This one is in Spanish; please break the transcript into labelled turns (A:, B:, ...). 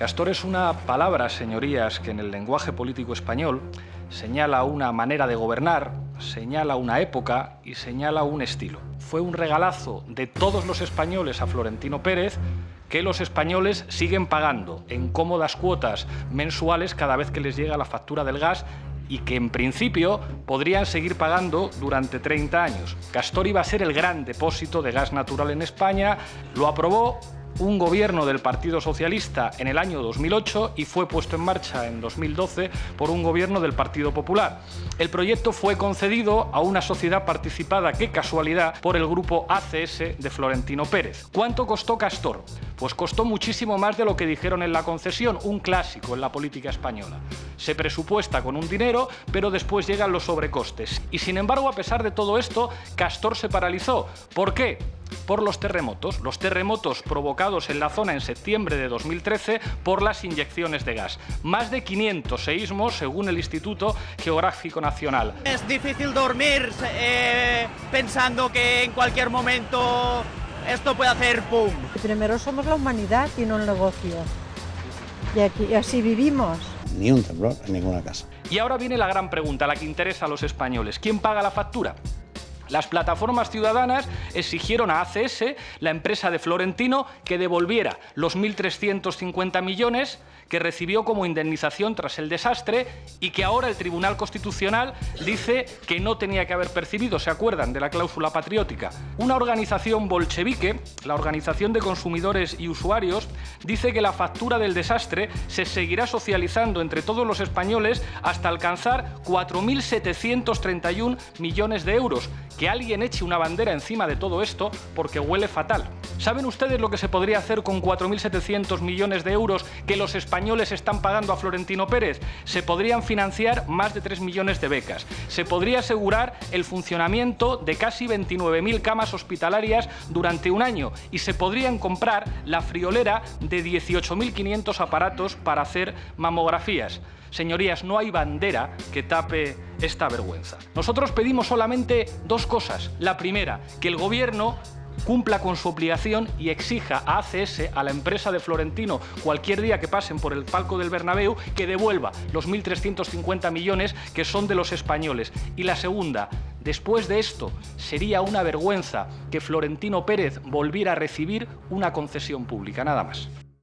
A: Castor es una palabra, señorías, que en el lenguaje político español señala una manera de gobernar, señala una época y señala un estilo. Fue un regalazo de todos los españoles a Florentino Pérez que los españoles siguen pagando en cómodas cuotas mensuales cada vez que les llega la factura del gas y que en principio podrían seguir pagando durante 30 años. Castor iba a ser el gran depósito de gas natural en España, lo aprobó un gobierno del Partido Socialista en el año 2008 y fue puesto en marcha en 2012 por un gobierno del Partido Popular. El proyecto fue concedido a una sociedad participada, qué casualidad, por el grupo ACS de Florentino Pérez. ¿Cuánto costó Castor? Pues costó muchísimo más de lo que dijeron en la concesión, un clásico en la política española. Se presupuesta con un dinero, pero después llegan los sobrecostes. Y sin embargo, a pesar de todo esto, Castor se paralizó. ¿Por qué? por los terremotos, los terremotos provocados en la zona en septiembre de 2013 por las inyecciones de gas. Más de 500 seísmos según el Instituto Geográfico Nacional.
B: Es difícil dormir eh, pensando que en cualquier momento esto puede hacer ¡pum!
C: Primero somos la humanidad y no el negocio. Y, aquí, y así vivimos.
D: Ni un temblor en ninguna casa.
A: Y ahora viene la gran pregunta, la que interesa a los españoles. ¿Quién paga la factura? Las plataformas ciudadanas exigieron a ACS, la empresa de Florentino, que devolviera los 1.350 millones que recibió como indemnización tras el desastre y que ahora el Tribunal Constitucional dice que no tenía que haber percibido, ¿se acuerdan de la cláusula patriótica? Una organización bolchevique, la Organización de Consumidores y Usuarios, dice que la factura del desastre se seguirá socializando entre todos los españoles hasta alcanzar 4.731 millones de euros, que alguien eche una bandera encima de todo esto porque huele fatal. ¿Saben ustedes lo que se podría hacer con 4.700 millones de euros que los españoles están pagando a Florentino Pérez? Se podrían financiar más de 3 millones de becas. Se podría asegurar el funcionamiento de casi 29.000 camas hospitalarias durante un año y se podrían comprar la friolera de 18.500 aparatos para hacer mamografías. Señorías, no hay bandera que tape esta vergüenza. Nosotros pedimos solamente dos cosas. La primera, que el Gobierno cumpla con su obligación y exija a ACS, a la empresa de Florentino, cualquier día que pasen por el palco del Bernabéu, que devuelva los 1.350 millones que son de los españoles. Y la segunda, después de esto, sería una vergüenza que Florentino Pérez volviera a recibir una concesión pública, nada más.